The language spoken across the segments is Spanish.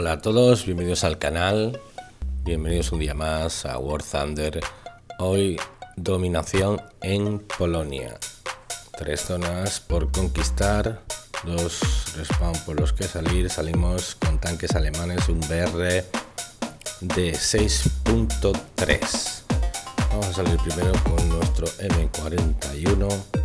Hola a todos, bienvenidos al canal, bienvenidos un día más a War Thunder. Hoy dominación en Polonia. Tres zonas por conquistar, dos respawn por los que salir. Salimos con tanques alemanes, un BR de 6.3. Vamos a salir primero con nuestro M41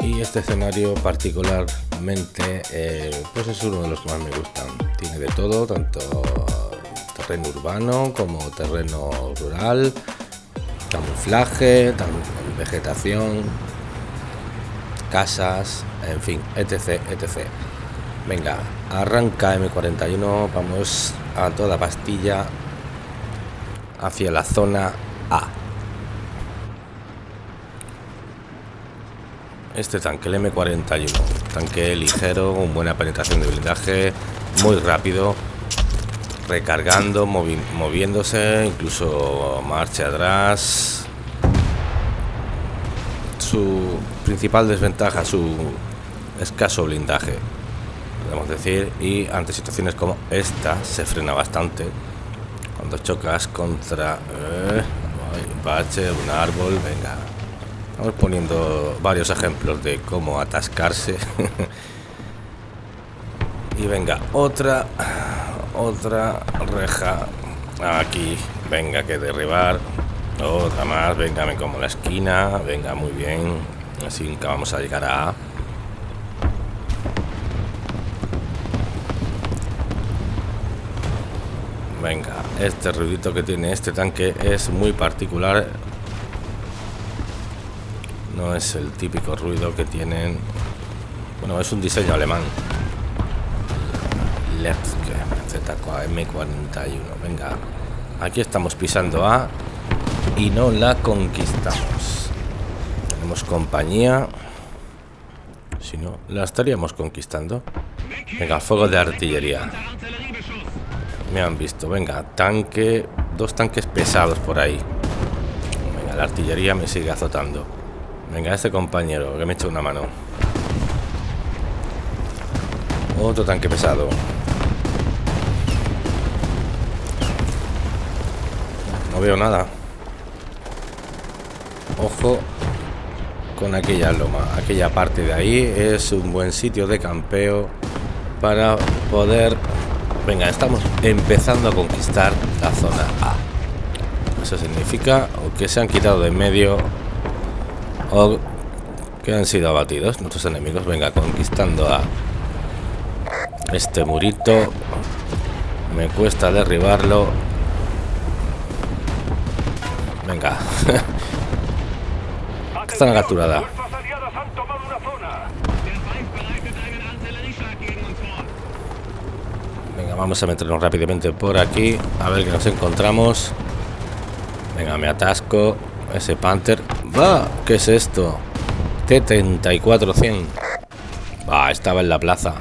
y este escenario particularmente eh, pues es uno de los que más me gustan. Tiene de todo tanto terreno urbano como terreno rural camuflaje vegetación casas en fin etc etc venga arranca m41 vamos a toda pastilla hacia la zona a este tanque, el M41. Tanque ligero, con buena penetración de blindaje, muy rápido, recargando, moviéndose, incluso marcha atrás. Su principal desventaja, su escaso blindaje, podemos decir, y ante situaciones como esta se frena bastante. Cuando chocas contra eh, bache, un árbol, venga, Vamos poniendo varios ejemplos de cómo atascarse. y venga, otra, otra reja aquí. Venga, que derribar. Otra más, venga, me como la esquina. Venga, muy bien. Así que vamos a llegar A. Venga, este ruidito que tiene este tanque es muy particular no es el típico ruido que tienen. Bueno es un diseño alemán. Lepke M41 venga aquí estamos pisando A y no la conquistamos. Tenemos compañía. Si no la estaríamos conquistando. Venga fuego de artillería. Me han visto. Venga tanque. Dos tanques pesados por ahí. Venga la artillería me sigue azotando Venga, este compañero que me echa una mano. Otro tanque pesado. No veo nada. Ojo con aquella loma. Aquella parte de ahí es un buen sitio de campeo para poder... Venga, estamos empezando a conquistar la zona A. Eso significa que se han quitado de en medio o que han sido abatidos nuestros enemigos. Venga, conquistando a este murito. Me cuesta derribarlo. Venga. Está capturada. Venga, vamos a meternos rápidamente por aquí. A ver qué nos encontramos. Venga, me atasco. Ese Panther. Va, ¿qué es esto? T-34-100. Va, estaba en la plaza.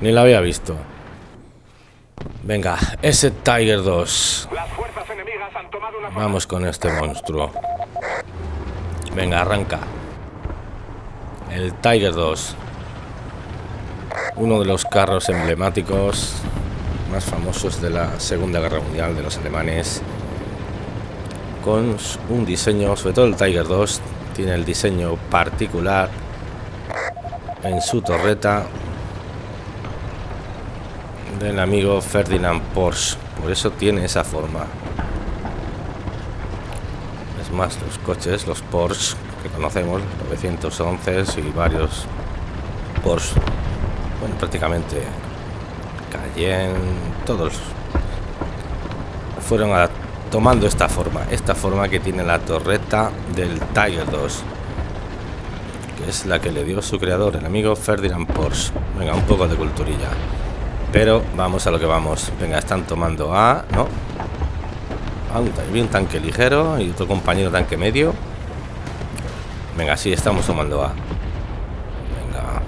Ni la había visto. Venga, ese Tiger 2. Vamos con este monstruo. Venga, arranca. El Tiger 2. Uno de los carros emblemáticos más famosos de la Segunda Guerra Mundial de los alemanes con un diseño, sobre todo el Tiger 2, tiene el diseño particular en su torreta del amigo Ferdinand Porsche. Por eso tiene esa forma. Es más, los coches, los Porsche que conocemos, 911 y varios Porsche, bueno, prácticamente Cayenne, todos fueron a tomando esta forma, esta forma que tiene la torreta del Tiger 2, que es la que le dio su creador, el amigo Ferdinand Porsche. Venga, un poco de culturilla. Pero vamos a lo que vamos. Venga, están tomando A, ¿no? Ah, un, un tanque ligero y otro compañero tanque medio. Venga, sí, estamos tomando A. Venga,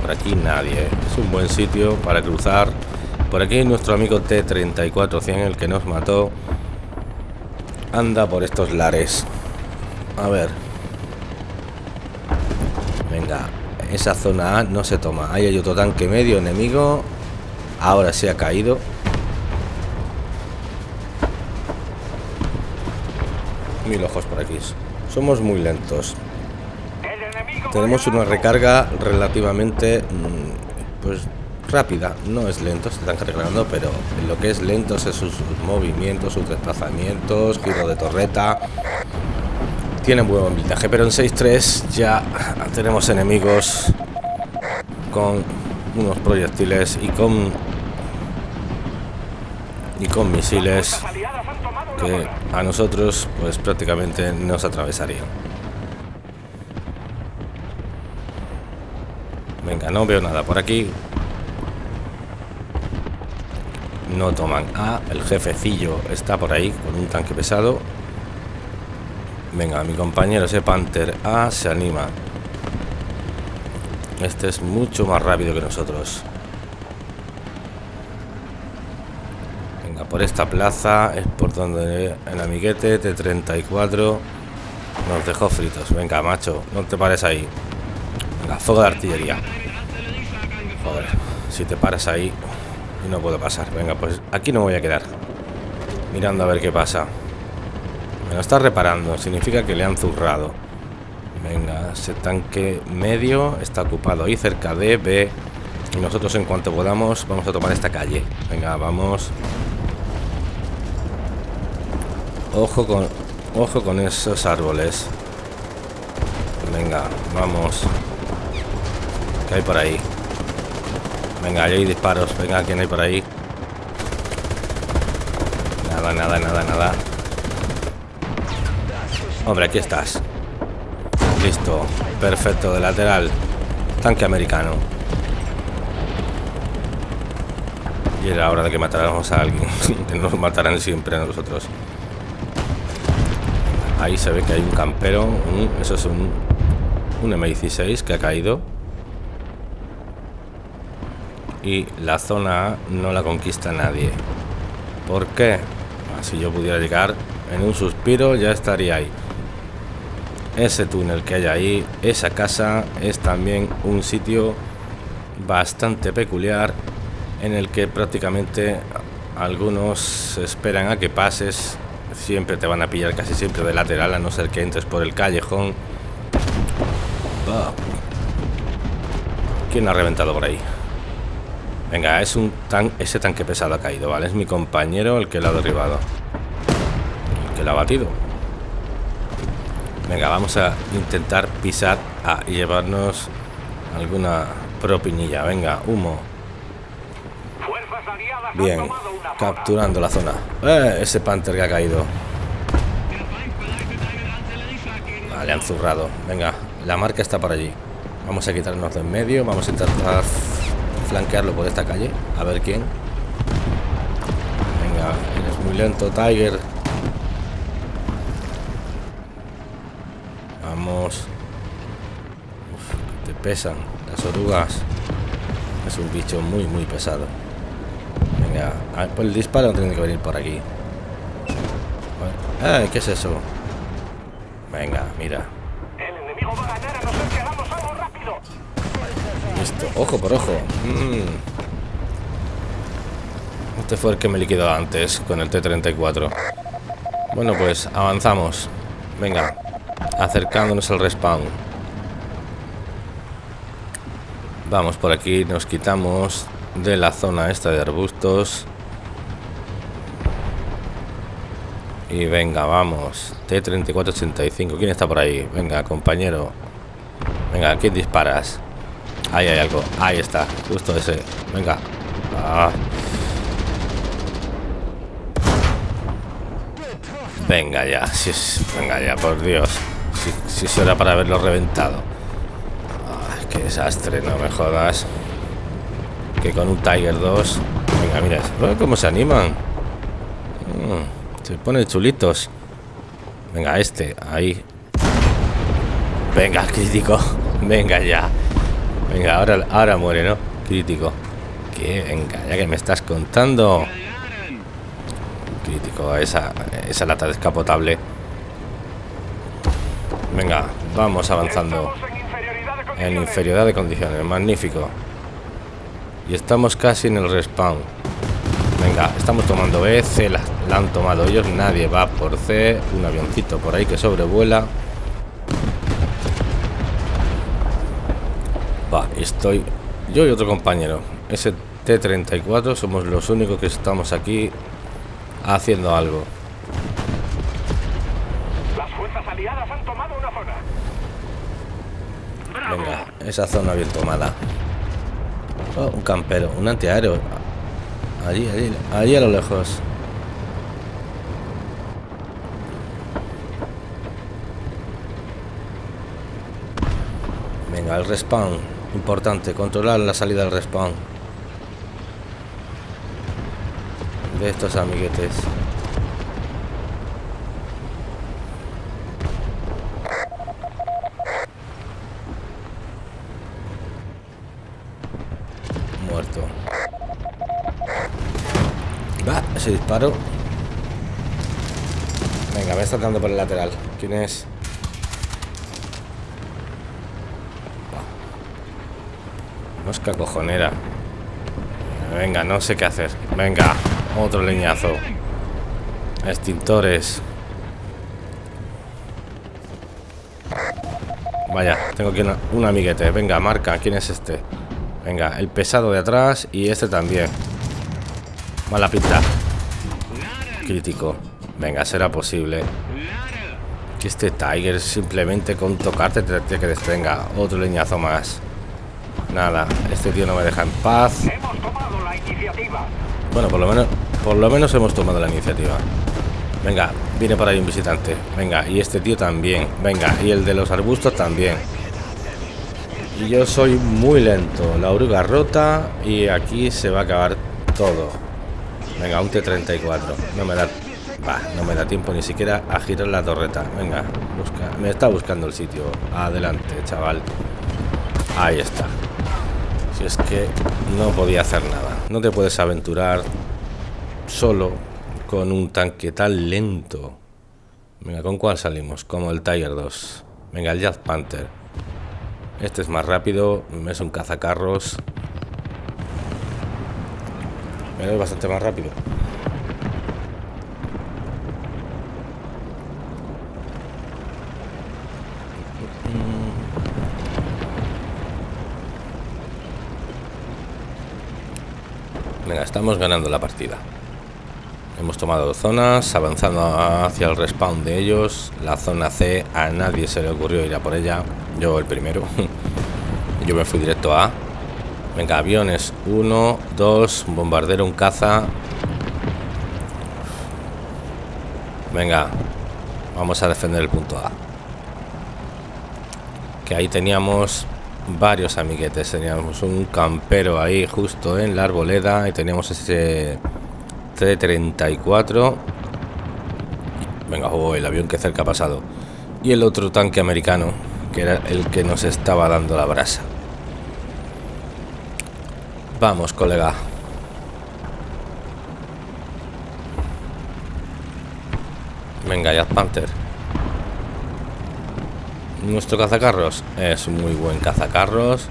por aquí nadie. Es un buen sitio para cruzar. Por aquí nuestro amigo T-34-100, el que nos mató anda por estos lares. A ver. Venga, esa zona A no se toma. Ahí hay otro tanque medio enemigo. Ahora se ha caído. Mil ojos por aquí. Somos muy lentos. Tenemos una recarga relativamente mm, pues rápida. No es lento, se están cargando, pero lo que es lento es sus, movimientos, sus desplazamientos, giro de torreta. Tienen buen blindaje, pero en 6-3 ya tenemos enemigos con unos proyectiles y con y con misiles que a nosotros pues prácticamente nos atravesarían. Venga, no veo nada por aquí. No toman. Ah, el jefecillo está por ahí con un tanque pesado. Venga, mi compañero ese Panther A se anima. Este es mucho más rápido que nosotros. Venga, por esta plaza es por donde el amiguete T-34 nos dejó fritos. Venga, macho, no te pares ahí. Venga, fuego de artillería. Si te paras ahí y no puedo pasar. Venga, pues aquí no me voy a quedar. Mirando a ver qué pasa. Me lo está reparando, significa que le han zurrado. Venga, ese tanque medio está ocupado ahí cerca de B. Y nosotros en cuanto podamos vamos a tomar esta calle. Venga, vamos. Ojo con, ojo con esos árboles. Venga, vamos. ¿Qué hay por ahí? Venga, ahí hay disparos. Venga, ¿quién hay por ahí? Nada, nada, nada, nada. Hombre, aquí estás. Listo. Perfecto, de lateral. Tanque americano. Y era hora de que matáramos a alguien. nos matarán siempre a nosotros. Ahí se ve que hay un campero. eso es un, un M16 que ha caído. Y la zona no la conquista nadie. ¿Por qué? Si yo pudiera llegar en un suspiro ya estaría ahí ese túnel que hay ahí, esa casa es también un sitio bastante peculiar en el que prácticamente algunos esperan a que pases, siempre te van a pillar casi siempre de lateral a no ser que entres por el callejón. ¿Quién ha reventado por ahí? Venga, es un tan ese tanque pesado ha caído, ¿vale? Es mi compañero el que lo ha derribado. El que lo ha batido. Venga, vamos a intentar pisar a llevarnos alguna propinilla. Venga, humo. Bien, capturando la zona. Eh, ese Panther que ha caído. Vale, han zurrado. Venga, la marca está por allí. Vamos a quitarnos de en medio. Vamos a intentar flanquearlo por esta calle. A ver quién. Venga, eres muy lento, Tiger. te pesan las orugas. Es un bicho muy, muy pesado. Venga, por el disparo tiene que venir por aquí. Ay, ¿qué es eso? Venga, mira. Ojo por ojo. Mm. Este fue el que me liquidó antes con el T-34. Bueno, pues avanzamos. Venga, acercándonos al respawn. Vamos por aquí, nos quitamos de la zona esta de arbustos. Y venga, vamos. T-3485. ¿Quién está por ahí? Venga, compañero. Venga, ¿quién disparas? Ahí hay algo. Ahí está. Justo ese. Venga. Ah. Venga ya. Venga ya, por Dios. Si, si hora para haberlo reventado. Ay, qué desastre, no me jodas. Que con un Tiger 2. Venga, mira, cómo se animan. Mm, se ponen chulitos. Venga, este, ahí. Venga, crítico. Venga ya. Venga, ahora, ahora muere, ¿no? Crítico. Que venga, ya que me estás contando. Crítico, esa, esa lata descapotable. Venga, vamos avanzando. En inferioridad de condiciones, magnífico. Y estamos casi en el respawn. Venga, estamos tomando B, C la, han tomado ellos, nadie va por C. Un avioncito por ahí que sobrevuela. Va, estoy yo y otro compañero. Ese T-34 somos los únicos que estamos aquí haciendo algo. Las fuerzas aliadas han tomado una zona. Venga, esa zona bien tomada. Oh, un campero, un antiaéreo. Allí, allí, allí a lo lejos. Venga, el respawn. Importante, controlar la salida del respawn. De estos amiguetes. Muerto. Va, ese disparo. Venga, me está dando por el lateral. ¿Quién es? Mosca cojonera. Venga, no sé qué hacer. Venga, otro leñazo. Extintores. Vaya, tengo aquí un amiguete. Venga, marca. ¿Quién es este? Venga, el pesado de atrás y este también. Mala pinta. Crítico. Venga, será posible. Que este Tiger simplemente con tocarte te tiene que. Otro leñazo más. Nada, este tío no me deja en paz. Bueno, por lo menos, por lo menos hemos tomado la iniciativa. Venga, viene por ahí un visitante. Venga, y este tío también. Venga, y el de los arbustos también. Y yo soy muy lento. La oruga rota y aquí se va a acabar todo. Venga, un T-34. No me da... no me da tiempo ni siquiera a girar la torreta. Venga, busca. Me está buscando el sitio. Adelante, chaval. Ahí está. Es que no podía hacer nada. No te puedes aventurar solo con un tanque tan lento. Venga, ¿con cuál salimos? Como el Tiger 2. Venga, el Jazz Panther. Este es más rápido, es un cazacarros. Es bastante más rápido. Venga, estamos ganando la partida. Hemos tomado zonas, avanzando hacia el respawn de ellos. La zona C, a nadie se le ocurrió ir a por ella. Yo el primero. Yo me fui directo a... Venga, aviones. Uno, dos, bombardero, un caza. Venga, vamos a defender el punto A. Que ahí teníamos varios amiguetes. Teníamos un campero ahí justo en la arboleda y teníamos ese T-34. Venga, oh, el avión que cerca ha pasado. Y el otro tanque americano, que era el que nos estaba dando la brasa. Vamos, colega. Venga, ya Panther. Nuestro cazacarros es muy buen cazacarros.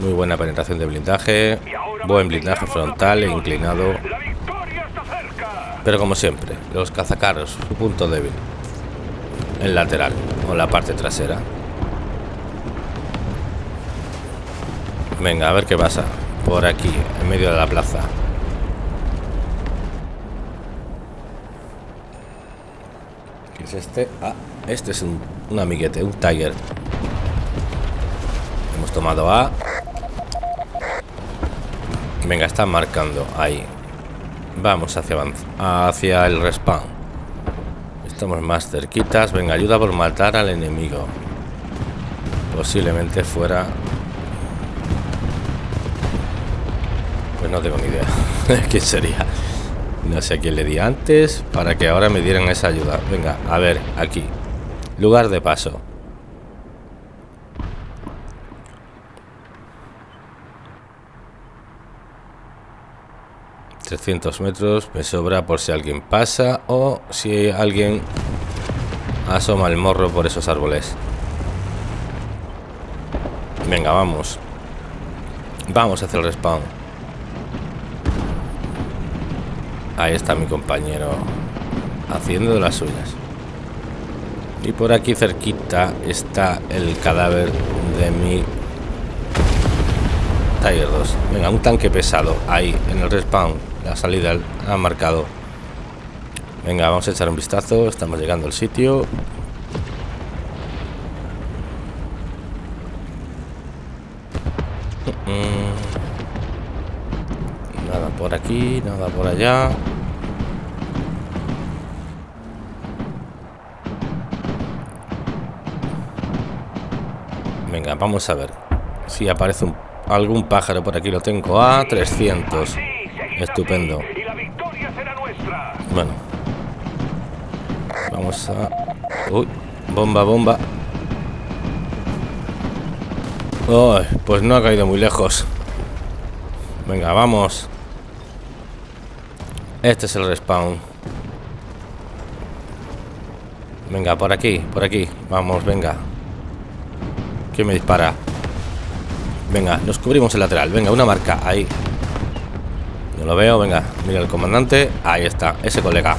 Muy buena penetración de blindaje. Buen blindaje frontal e inclinado. Pero como siempre, los cazacarros, su punto débil. El lateral o la parte trasera. Venga, a ver qué pasa. Por aquí, en medio de la plaza. ¿Qué es este? Ah, este es un, un amiguete, un Tiger. Hemos tomado A. Venga, está marcando ahí. Vamos hacia, hacia el respawn. Estamos más cerquitas. Venga, ayuda por matar al enemigo. Posiblemente fuera... Pues no tengo ni idea. ¿Quién sería? No sé a quién le di antes para que ahora me dieran esa ayuda. Venga, a ver, aquí. Lugar de paso. ...300 metros... ...me sobra por si alguien pasa... ...o si alguien... ...asoma el morro por esos árboles... ...venga, vamos... Vamos hacia el respawn. Ahí está mi compañero haciendo de las suyas. Y por aquí cerquita está el cadáver de mi Tiger 2. Venga, un tanque pesado ahí en el respawn. La salida ha marcado. Venga, vamos a echar un vistazo. Estamos llegando al sitio. Nada por aquí, nada por allá. Venga, vamos a ver si aparece algún pájaro por aquí. Lo tengo a 300. Estupendo. Bueno. Vamos a... Uy, bomba, bomba. pues no ha caído muy lejos. Venga, vamos. Este es el respawn. Venga, por aquí, por aquí. Vamos, venga. ¿Quién me dispara? Venga, nos cubrimos el lateral. Venga, una marca. Ahí. No lo veo. Venga, mira el comandante. Ahí está, ese colega.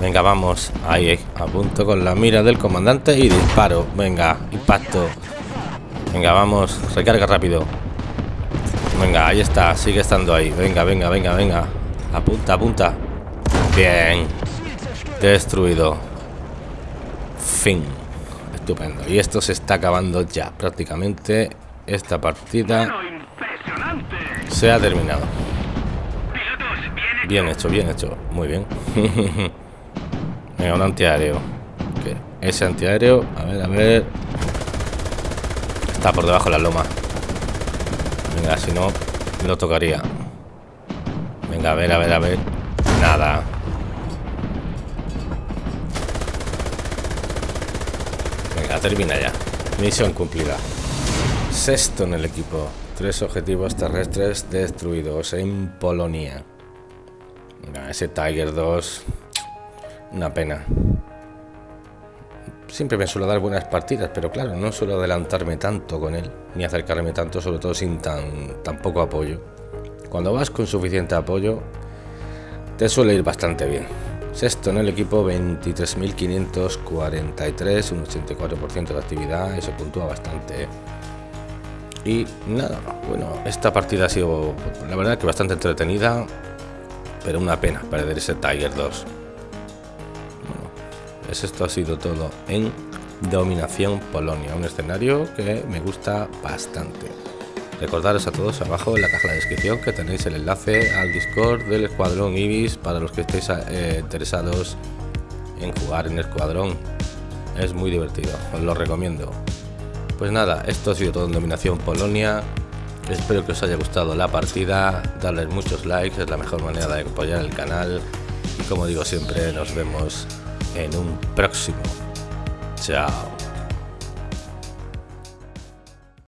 Venga, vamos. Ahí, a punto con la mira del comandante y disparo. Venga, impacto. Venga, vamos. Recarga rápido. Venga, ahí está. Sigue estando ahí. Venga, venga, venga, venga. Apunta, apunta. Bien. Destruido. Fin. Estupendo. Y esto se está acabando ya. Prácticamente esta partida se ha terminado. Bien hecho, bien hecho. Muy bien. Venga, un antiaéreo. Ese antiaéreo. A ver, a ver. Está por debajo de la loma. Venga, si no, lo tocaría. Venga, a ver, a ver, a ver. Nada. Termina ya. Misión cumplida. Sexto en el equipo. Tres objetivos terrestres destruidos en Polonia. Ese Tiger 2. Una pena siempre me suelo dar buenas partidas, pero claro, no suelo adelantarme tanto con él, ni acercarme tanto, sobre todo sin tan, tan poco apoyo. Cuando vas con suficiente apoyo, te suele ir bastante bien. Sexto en el equipo, 23.543, un 84% de actividad, eso puntúa bastante. Y nada, bueno, esta partida ha sido, la verdad, que bastante entretenida, pero una pena perder ese Tiger 2 esto ha sido todo en Dominación Polonia, un escenario que me gusta bastante. Recordaros a todos abajo en la caja de descripción que tenéis el enlace al Discord del Escuadrón Ibis para los que estéis eh, interesados en jugar en Escuadrón. Es muy divertido, os lo recomiendo. Pues nada, esto ha sido todo en Dominación Polonia. Espero que os haya gustado la partida, darles muchos likes, es la mejor manera de apoyar el canal. Y como digo siempre, nos vemos en un próximo. Chao.